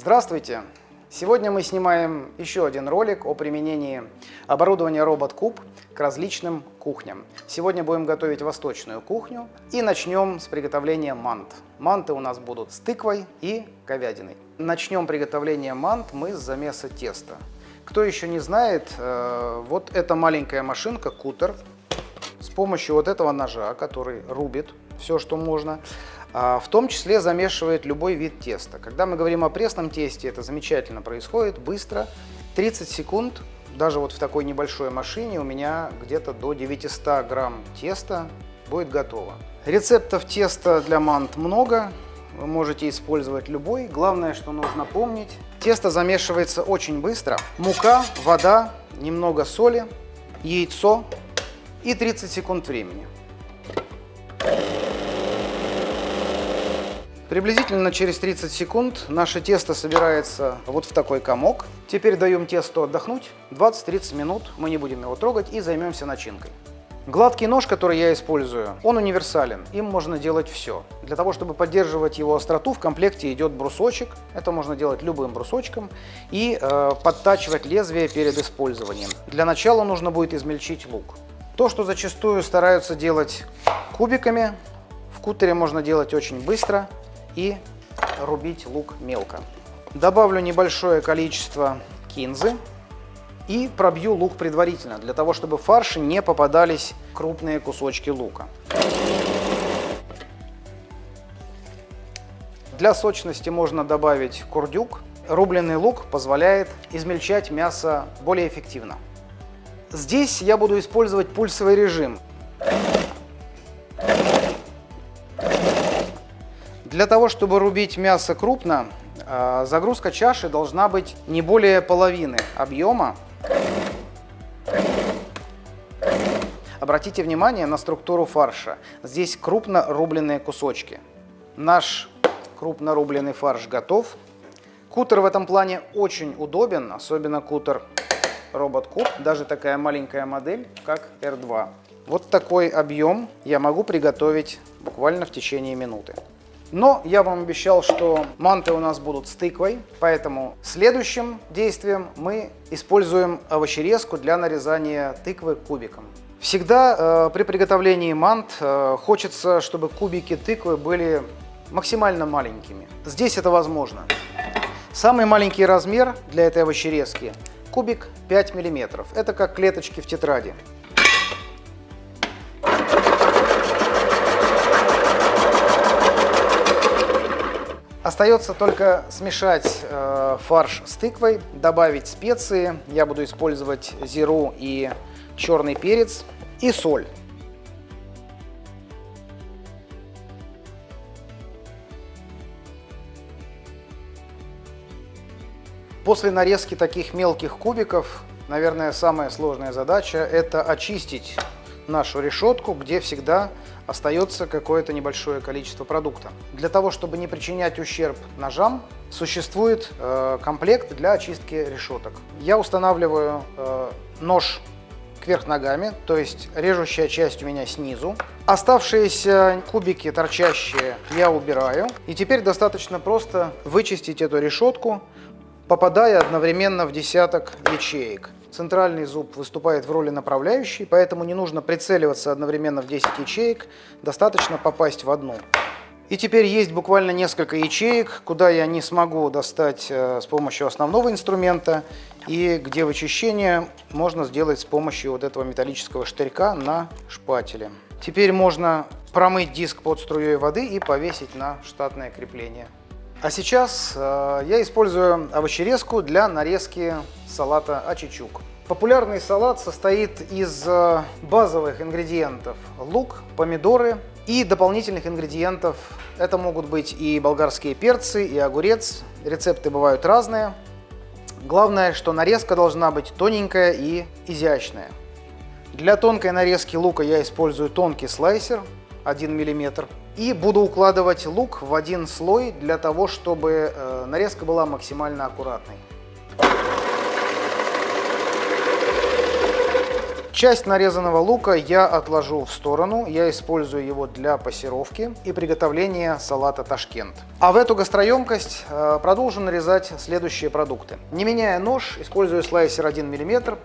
Здравствуйте! Сегодня мы снимаем еще один ролик о применении оборудования RobotCube к различным кухням. Сегодня будем готовить восточную кухню и начнем с приготовления мант. Манты у нас будут с тыквой и говядиной. Начнем приготовление мант мы с замеса теста. Кто еще не знает, э, вот эта маленькая машинка, кутер, с помощью вот этого ножа, который рубит все, что можно, в том числе замешивает любой вид теста. Когда мы говорим о пресном тесте, это замечательно происходит, быстро, 30 секунд, даже вот в такой небольшой машине у меня где-то до 900 грамм теста будет готово. Рецептов теста для мант много, вы можете использовать любой. Главное, что нужно помнить, тесто замешивается очень быстро. Мука, вода, немного соли, яйцо и 30 секунд времени. Приблизительно через 30 секунд наше тесто собирается вот в такой комок. Теперь даем тесту отдохнуть. 20-30 минут мы не будем его трогать и займемся начинкой. Гладкий нож, который я использую, он универсален. Им можно делать все. Для того, чтобы поддерживать его остроту, в комплекте идет брусочек. Это можно делать любым брусочком. И э, подтачивать лезвие перед использованием. Для начала нужно будет измельчить лук. То, что зачастую стараются делать кубиками, в кутере можно делать очень быстро и рубить лук мелко. Добавлю небольшое количество кинзы и пробью лук предварительно, для того, чтобы в фарш не попадались крупные кусочки лука. Для сочности можно добавить курдюк. Рубленый лук позволяет измельчать мясо более эффективно. Здесь я буду использовать пульсовый режим. Для того, чтобы рубить мясо крупно, а, загрузка чаши должна быть не более половины объема. Обратите внимание на структуру фарша. Здесь крупно рубленные кусочки. Наш крупно рубленый фарш готов. Кутер в этом плане очень удобен, особенно кутер Robot Cube, даже такая маленькая модель, как R2. Вот такой объем я могу приготовить буквально в течение минуты. Но я вам обещал, что манты у нас будут с тыквой, поэтому следующим действием мы используем овощерезку для нарезания тыквы кубиком. Всегда э, при приготовлении мант э, хочется, чтобы кубики тыквы были максимально маленькими. Здесь это возможно. Самый маленький размер для этой овощерезки – кубик 5 мм. Это как клеточки в тетради. Остается только смешать э, фарш с тыквой, добавить специи. Я буду использовать зиру и черный перец и соль. После нарезки таких мелких кубиков, наверное, самая сложная задача – это очистить нашу решетку, где всегда остается какое-то небольшое количество продукта. Для того, чтобы не причинять ущерб ножам, существует э, комплект для очистки решеток. Я устанавливаю э, нож кверх ногами, то есть режущая часть у меня снизу. Оставшиеся кубики торчащие я убираю. И теперь достаточно просто вычистить эту решетку, попадая одновременно в десяток ячеек. Центральный зуб выступает в роли направляющей, поэтому не нужно прицеливаться одновременно в 10 ячеек, достаточно попасть в одну. И теперь есть буквально несколько ячеек, куда я не смогу достать э, с помощью основного инструмента, и где вычищение можно сделать с помощью вот этого металлического штырька на шпателе. Теперь можно промыть диск под струей воды и повесить на штатное крепление. А сейчас э, я использую овощерезку для нарезки салата ачичук. Популярный салат состоит из э, базовых ингредиентов лук, помидоры и дополнительных ингредиентов. Это могут быть и болгарские перцы, и огурец. Рецепты бывают разные. Главное, что нарезка должна быть тоненькая и изящная. Для тонкой нарезки лука я использую тонкий слайсер 1 мм. И буду укладывать лук в один слой для того, чтобы э, нарезка была максимально аккуратной. Часть нарезанного лука я отложу в сторону. Я использую его для пассировки и приготовления салата ташкент. А в эту гастроемкость э, продолжу нарезать следующие продукты. Не меняя нож, используя слайсер 1 мм,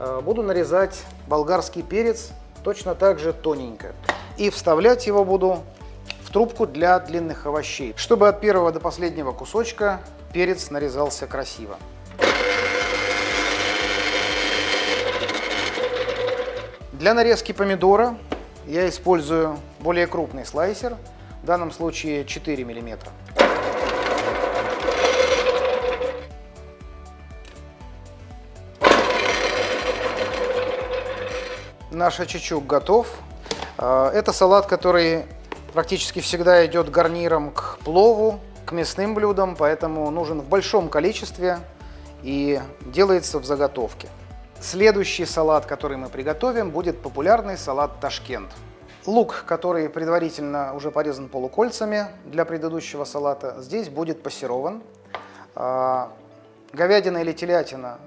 э, буду нарезать болгарский перец точно так же тоненько. И вставлять его буду трубку для длинных овощей, чтобы от первого до последнего кусочка перец нарезался красиво. Для нарезки помидора я использую более крупный слайсер, в данном случае 4 миллиметра. Наш очечук готов. А, это салат, который практически всегда идет гарниром к плову, к мясным блюдам, поэтому нужен в большом количестве и делается в заготовке. Следующий салат, который мы приготовим, будет популярный салат Ташкент. Лук, который предварительно уже порезан полукольцами для предыдущего салата, здесь будет пассерован. А, говядина или телятина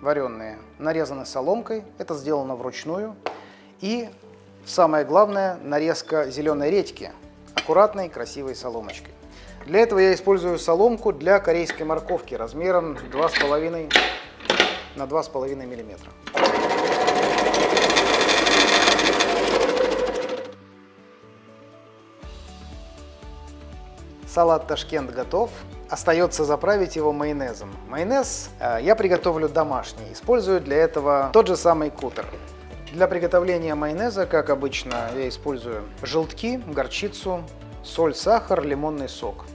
вареные нарезаны соломкой, это сделано вручную. И самое главное, нарезка зеленой редьки аккуратной, красивой соломочкой. Для этого я использую соломку для корейской морковки размером 2,5 на 2,5 мм. Салат Ташкент готов. Остается заправить его майонезом. Майонез э, я приготовлю домашний. Использую для этого тот же самый кутер. Для приготовления майонеза, как обычно, я использую желтки, горчицу, соль, сахар, лимонный сок.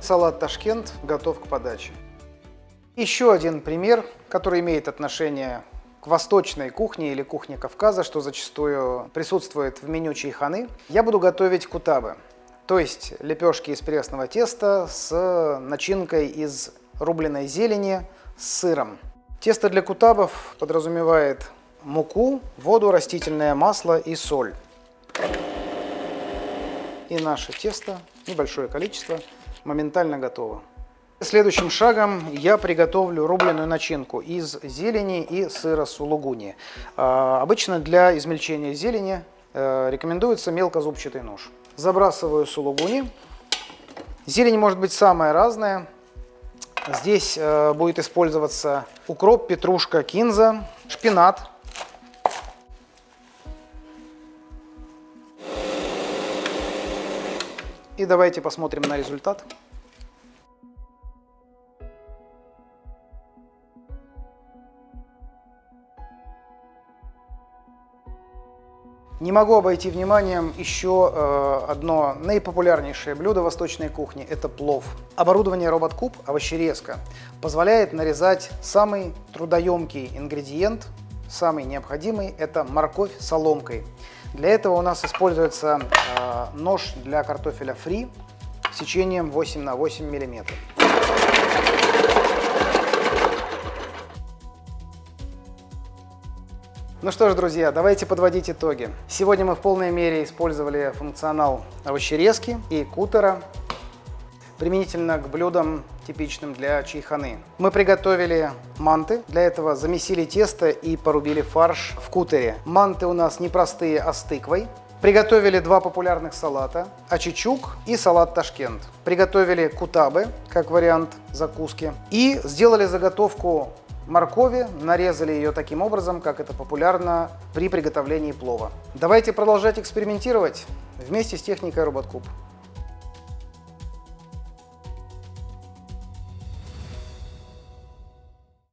Салат Ташкент готов к подаче. Еще один пример, который имеет отношение к восточной кухне или кухне Кавказа, что зачастую присутствует в меню чайханы. Я буду готовить кутабы, то есть лепешки из пресного теста с начинкой из рубленой зелени с сыром. Тесто для кутабов подразумевает муку, воду, растительное масло и соль. И наше тесто, небольшое количество, моментально готово. Следующим шагом я приготовлю рубленую начинку из зелени и сыра сулугуни. А, обычно для измельчения зелени э, рекомендуется мелкозубчатый нож. Забрасываю сулугуни. Зелень может быть самая разная. Здесь э, будет использоваться укроп, петрушка, кинза, шпинат, И давайте посмотрим на результат. Могу обойти вниманием еще э, одно наипопулярнейшее блюдо восточной кухни – это плов. Оборудование RobotCube овощерезка позволяет нарезать самый трудоемкий ингредиент, самый необходимый – это морковь соломкой. Для этого у нас используется э, нож для картофеля фри сечением 8 на 8 миллиметров. Ну что ж, друзья, давайте подводить итоги. Сегодня мы в полной мере использовали функционал овощерезки и кутера применительно к блюдам, типичным для чайханы. Мы приготовили манты. Для этого замесили тесто и порубили фарш в кутере. Манты у нас не простые, а с тыквой. Приготовили два популярных салата – ачичук и салат ташкент. Приготовили кутабы, как вариант закуски. И сделали заготовку моркови, нарезали ее таким образом, как это популярно при приготовлении плова. Давайте продолжать экспериментировать вместе с техникой RobotCube.